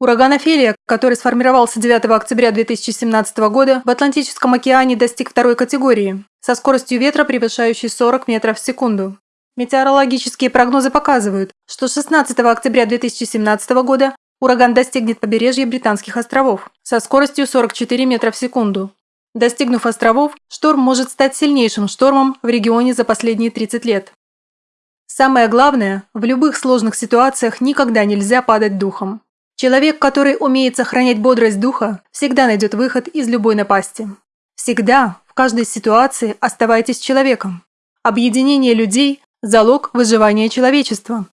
Ураган Офелия, который сформировался 9 октября 2017 года, в Атлантическом океане достиг второй категории, со скоростью ветра, превышающей 40 метров в секунду. Метеорологические прогнозы показывают, что 16 октября 2017 года ураган достигнет побережья Британских островов со скоростью 44 метра в секунду. Достигнув островов, шторм может стать сильнейшим штормом в регионе за последние 30 лет. Самое главное, в любых сложных ситуациях никогда нельзя падать духом. Человек, который умеет сохранять бодрость духа, всегда найдет выход из любой напасти. Всегда, в каждой ситуации оставайтесь человеком. Объединение людей – залог выживания человечества.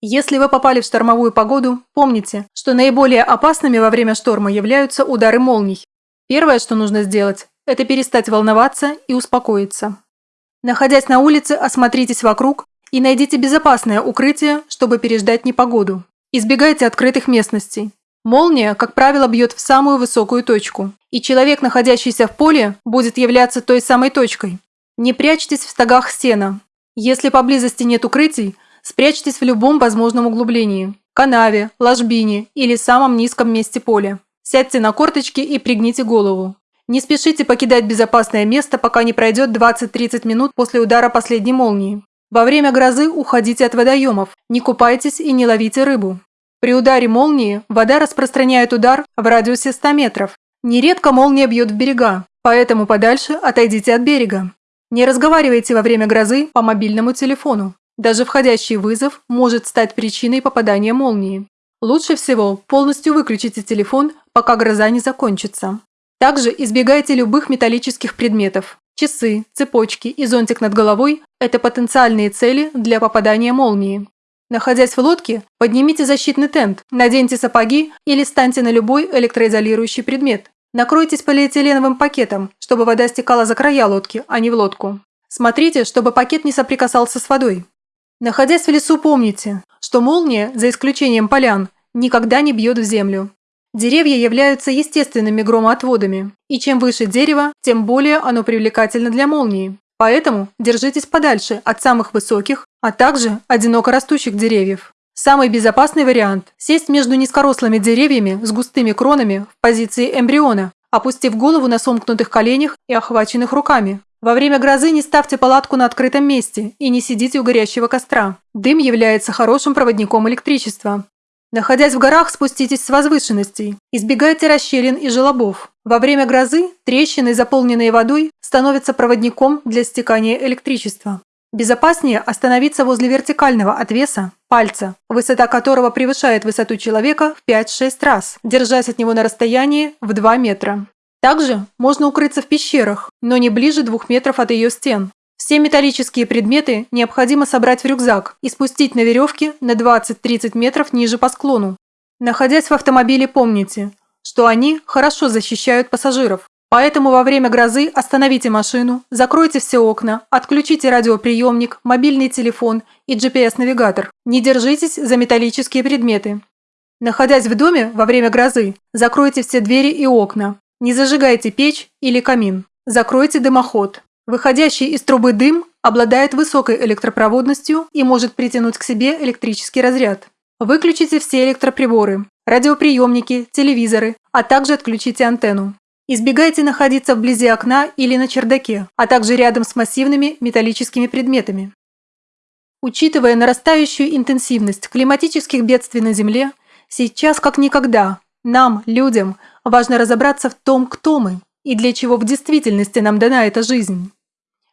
Если вы попали в штормовую погоду, помните, что наиболее опасными во время шторма являются удары молний. Первое, что нужно сделать, это перестать волноваться и успокоиться. Находясь на улице, осмотритесь вокруг и найдите безопасное укрытие, чтобы переждать непогоду. Избегайте открытых местностей. Молния, как правило, бьет в самую высокую точку, и человек, находящийся в поле, будет являться той самой точкой. Не прячьтесь в стогах сена. Если поблизости нет укрытий, спрячьтесь в любом возможном углублении – канаве, ложбине или самом низком месте поля. Сядьте на корточки и пригните голову. Не спешите покидать безопасное место, пока не пройдет 20-30 минут после удара последней молнии. Во время грозы уходите от водоемов, не купайтесь и не ловите рыбу. При ударе молнии вода распространяет удар в радиусе 100 метров. Нередко молния бьет в берега, поэтому подальше отойдите от берега. Не разговаривайте во время грозы по мобильному телефону. Даже входящий вызов может стать причиной попадания молнии. Лучше всего полностью выключите телефон, пока гроза не закончится. Также избегайте любых металлических предметов, Часы, цепочки и зонтик над головой – это потенциальные цели для попадания молнии. Находясь в лодке, поднимите защитный тент, наденьте сапоги или станьте на любой электроизолирующий предмет. Накройтесь полиэтиленовым пакетом, чтобы вода стекала за края лодки, а не в лодку. Смотрите, чтобы пакет не соприкасался с водой. Находясь в лесу, помните, что молния, за исключением полян, никогда не бьет в землю. Деревья являются естественными громоотводами, и чем выше дерево, тем более оно привлекательно для молнии. Поэтому держитесь подальше от самых высоких, а также одиноко растущих деревьев. Самый безопасный вариант – сесть между низкорослыми деревьями с густыми кронами в позиции эмбриона, опустив голову на сомкнутых коленях и охваченных руками. Во время грозы не ставьте палатку на открытом месте и не сидите у горящего костра. Дым является хорошим проводником электричества. Находясь в горах, спуститесь с возвышенностей. Избегайте расщелин и желобов. Во время грозы трещины, заполненные водой, становятся проводником для стекания электричества. Безопаснее остановиться возле вертикального отвеса, пальца, высота которого превышает высоту человека в 5-6 раз, держась от него на расстоянии в 2 метра. Также можно укрыться в пещерах, но не ближе 2 метров от ее стен. Все металлические предметы необходимо собрать в рюкзак и спустить на веревке на 20-30 метров ниже по склону. Находясь в автомобиле, помните, что они хорошо защищают пассажиров. Поэтому во время грозы остановите машину, закройте все окна, отключите радиоприемник, мобильный телефон и GPS-навигатор. Не держитесь за металлические предметы. Находясь в доме во время грозы, закройте все двери и окна. Не зажигайте печь или камин. Закройте дымоход. Выходящий из трубы дым обладает высокой электропроводностью и может притянуть к себе электрический разряд. Выключите все электроприборы, радиоприемники, телевизоры, а также отключите антенну. Избегайте находиться вблизи окна или на чердаке, а также рядом с массивными металлическими предметами. Учитывая нарастающую интенсивность климатических бедствий на Земле, сейчас как никогда нам, людям, важно разобраться в том, кто мы и для чего в действительности нам дана эта жизнь.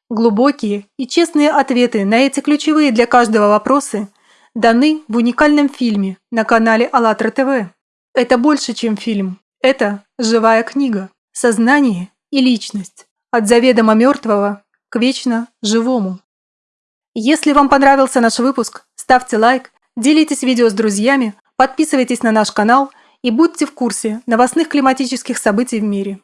Глубокие и честные ответы на эти ключевые для каждого вопросы даны в уникальном фильме на канале АЛЛАТРА ТВ. Это больше, чем фильм. Это живая книга. Сознание и личность. От заведомо мертвого к вечно живому. Если вам понравился наш выпуск, ставьте лайк, делитесь видео с друзьями, подписывайтесь на наш канал и будьте в курсе новостных климатических событий в мире.